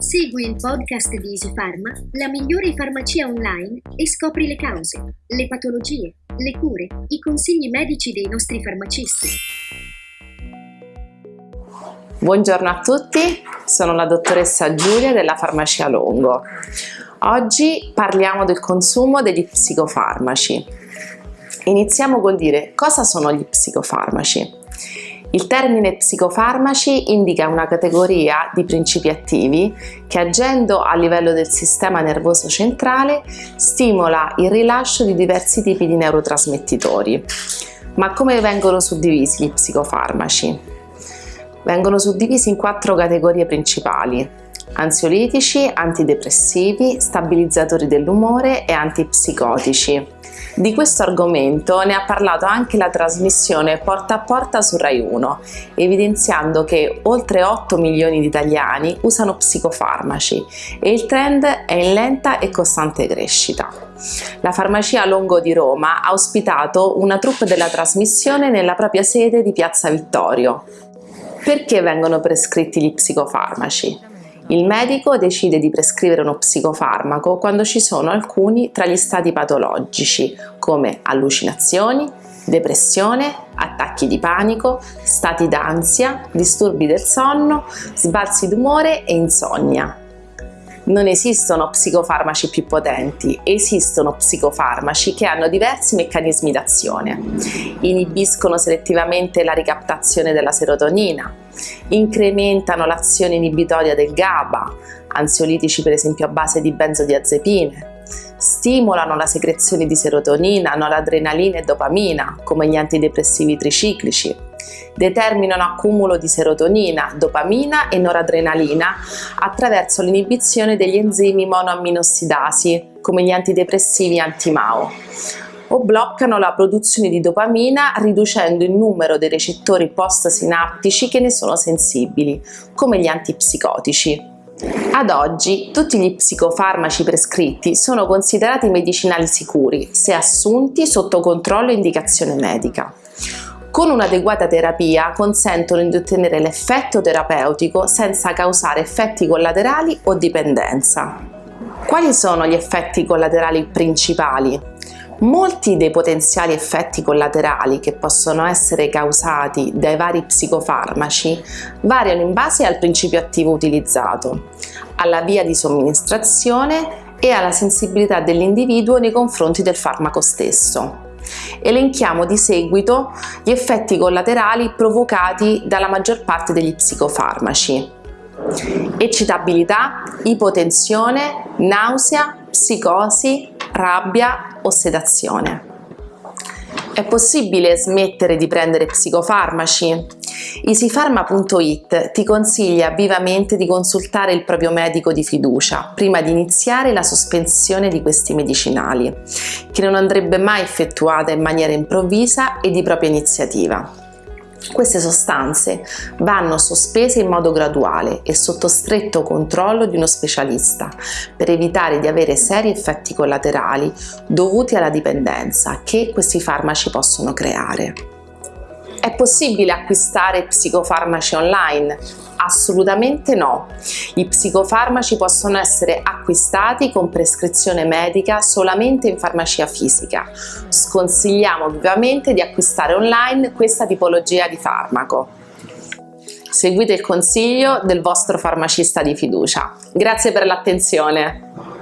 Segui il podcast di Easy Pharma, la migliore farmacia online e scopri le cause, le patologie, le cure, i consigli medici dei nostri farmacisti. Buongiorno a tutti, sono la dottoressa Giulia della Farmacia Longo. Oggi parliamo del consumo degli psicofarmaci. Iniziamo col dire cosa sono gli psicofarmaci. Il termine psicofarmaci indica una categoria di principi attivi che agendo a livello del sistema nervoso centrale stimola il rilascio di diversi tipi di neurotrasmettitori. Ma come vengono suddivisi gli psicofarmaci? Vengono suddivisi in quattro categorie principali ansiolitici, antidepressivi, stabilizzatori dell'umore e antipsicotici. Di questo argomento ne ha parlato anche la trasmissione Porta a Porta su Rai 1, evidenziando che oltre 8 milioni di italiani usano psicofarmaci e il trend è in lenta e costante crescita. La farmacia Longo di Roma ha ospitato una troupe della trasmissione nella propria sede di Piazza Vittorio. Perché vengono prescritti gli psicofarmaci? Il medico decide di prescrivere uno psicofarmaco quando ci sono alcuni tra gli stati patologici come allucinazioni, depressione, attacchi di panico, stati d'ansia, disturbi del sonno, sbalzi d'umore e insonnia. Non esistono psicofarmaci più potenti, esistono psicofarmaci che hanno diversi meccanismi d'azione. Inibiscono selettivamente la ricaptazione della serotonina, incrementano l'azione inibitoria del GABA, ansiolitici per esempio a base di benzodiazepine, stimolano la secrezione di serotonina, noradrenalina e dopamina, come gli antidepressivi triciclici, determinano accumulo di serotonina, dopamina e noradrenalina attraverso l'inibizione degli enzimi monoamminossidasi, come gli antidepressivi anti-MAO o bloccano la produzione di dopamina riducendo il numero dei recettori post-sinaptici che ne sono sensibili, come gli antipsicotici. Ad oggi tutti gli psicofarmaci prescritti sono considerati medicinali sicuri se assunti sotto controllo e indicazione medica. Con un'adeguata terapia consentono di ottenere l'effetto terapeutico senza causare effetti collaterali o dipendenza. Quali sono gli effetti collaterali principali? Molti dei potenziali effetti collaterali che possono essere causati dai vari psicofarmaci variano in base al principio attivo utilizzato, alla via di somministrazione e alla sensibilità dell'individuo nei confronti del farmaco stesso. Elenchiamo di seguito gli effetti collaterali provocati dalla maggior parte degli psicofarmaci. Eccitabilità, ipotensione, nausea, psicosi, rabbia o sedazione. È possibile smettere di prendere psicofarmaci? Easypharma.it ti consiglia vivamente di consultare il proprio medico di fiducia prima di iniziare la sospensione di questi medicinali, che non andrebbe mai effettuata in maniera improvvisa e di propria iniziativa. Queste sostanze vanno sospese in modo graduale e sotto stretto controllo di uno specialista per evitare di avere seri effetti collaterali dovuti alla dipendenza che questi farmaci possono creare. È possibile acquistare psicofarmaci online? Assolutamente no. I psicofarmaci possono essere acquistati con prescrizione medica solamente in farmacia fisica. Sconsigliamo vivamente di acquistare online questa tipologia di farmaco. Seguite il consiglio del vostro farmacista di fiducia. Grazie per l'attenzione.